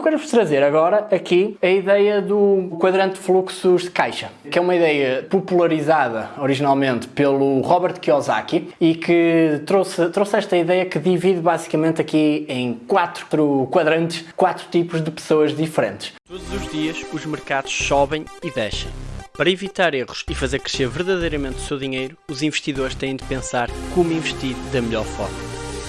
Eu quero-vos trazer agora aqui a ideia do quadrante de fluxos de caixa, que é uma ideia popularizada originalmente pelo Robert Kiyosaki e que trouxe, trouxe esta ideia que divide basicamente aqui em quatro quadrantes, quatro tipos de pessoas diferentes. Todos os dias os mercados sobem e descem. Para evitar erros e fazer crescer verdadeiramente o seu dinheiro, os investidores têm de pensar como investir da melhor forma.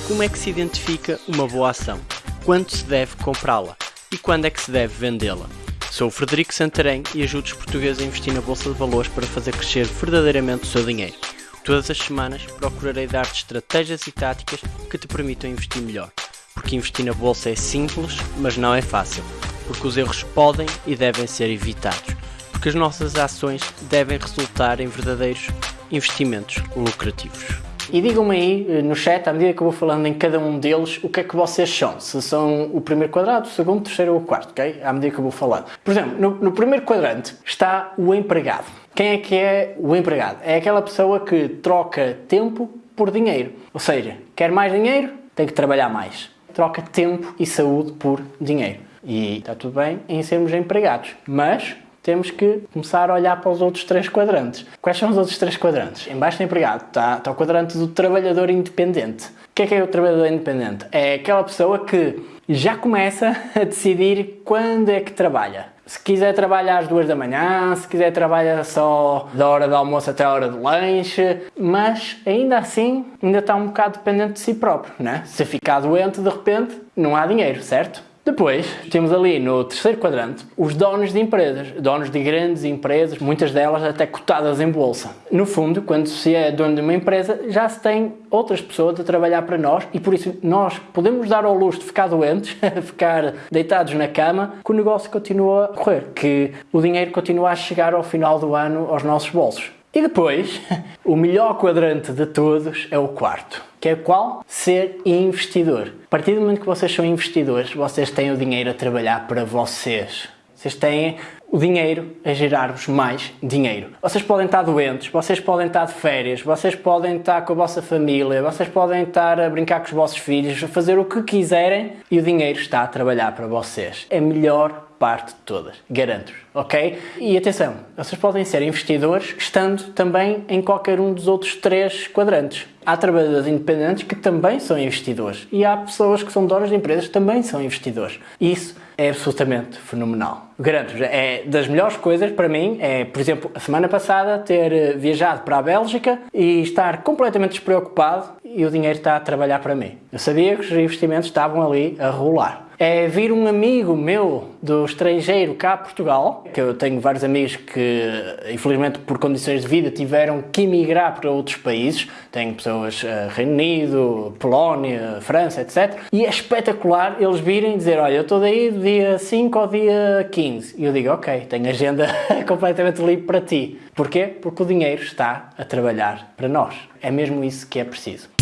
Como é que se identifica uma boa ação? Quando se deve comprá-la? E quando é que se deve vendê-la. Sou o Frederico Santarém e ajudo os portugueses a investir na Bolsa de Valores para fazer crescer verdadeiramente o seu dinheiro. Todas as semanas procurarei dar-te estratégias e táticas que te permitam investir melhor. Porque investir na Bolsa é simples, mas não é fácil. Porque os erros podem e devem ser evitados. Porque as nossas ações devem resultar em verdadeiros investimentos lucrativos. E digam-me aí eh, no chat, à medida que eu vou falando em cada um deles, o que é que vocês são. Se são o primeiro quadrado, o segundo, o terceiro ou o quarto, ok? À medida que eu vou falando. Por exemplo, no, no primeiro quadrante está o empregado. Quem é que é o empregado? É aquela pessoa que troca tempo por dinheiro. Ou seja, quer mais dinheiro, tem que trabalhar mais. Troca tempo e saúde por dinheiro. E está tudo bem em sermos empregados. Mas temos que começar a olhar para os outros três quadrantes. Quais são os outros três quadrantes? Embaixo do empregado está, está o quadrante do trabalhador independente. O que é que é o trabalhador independente? É aquela pessoa que já começa a decidir quando é que trabalha. Se quiser trabalhar às duas da manhã, se quiser trabalhar só da hora do almoço até a hora do lanche, mas ainda assim ainda está um bocado dependente de si próprio, né? Se ficar doente de repente, não há dinheiro, certo? Depois, temos ali no terceiro quadrante os donos de empresas, donos de grandes empresas, muitas delas até cotadas em bolsa. No fundo, quando se é dono de uma empresa, já se tem outras pessoas a trabalhar para nós e por isso nós podemos dar ao luxo de ficar doentes, ficar deitados na cama, que o negócio continua a correr, que o dinheiro continua a chegar ao final do ano aos nossos bolsos. E depois, o melhor quadrante de todos é o quarto, que é qual? Ser investidor. A partir do momento que vocês são investidores, vocês têm o dinheiro a trabalhar para vocês. Vocês têm o dinheiro a gerar-vos mais dinheiro. Vocês podem estar doentes, vocês podem estar de férias, vocês podem estar com a vossa família, vocês podem estar a brincar com os vossos filhos, a fazer o que quiserem e o dinheiro está a trabalhar para vocês. É melhor parte de todas, garanto-vos, ok? E atenção, vocês podem ser investidores estando também em qualquer um dos outros três quadrantes. Há trabalhadores independentes que também são investidores e há pessoas que são donas de empresas que também são investidores. Isso é absolutamente fenomenal. Garanto-vos, é das melhores coisas para mim, é, por exemplo, a semana passada ter eh, viajado para a Bélgica e estar completamente despreocupado e o dinheiro está a trabalhar para mim. Eu sabia que os investimentos estavam ali a rolar é vir um amigo meu do estrangeiro cá a Portugal, que eu tenho vários amigos que, infelizmente, por condições de vida, tiveram que emigrar para outros países. Tenho pessoas uh, Reino Unido, Polónia, França, etc. E é espetacular eles virem dizer, olha, eu estou daí do dia 5 ao dia 15. E eu digo, ok, tenho agenda completamente livre para ti. Porquê? Porque o dinheiro está a trabalhar para nós. É mesmo isso que é preciso.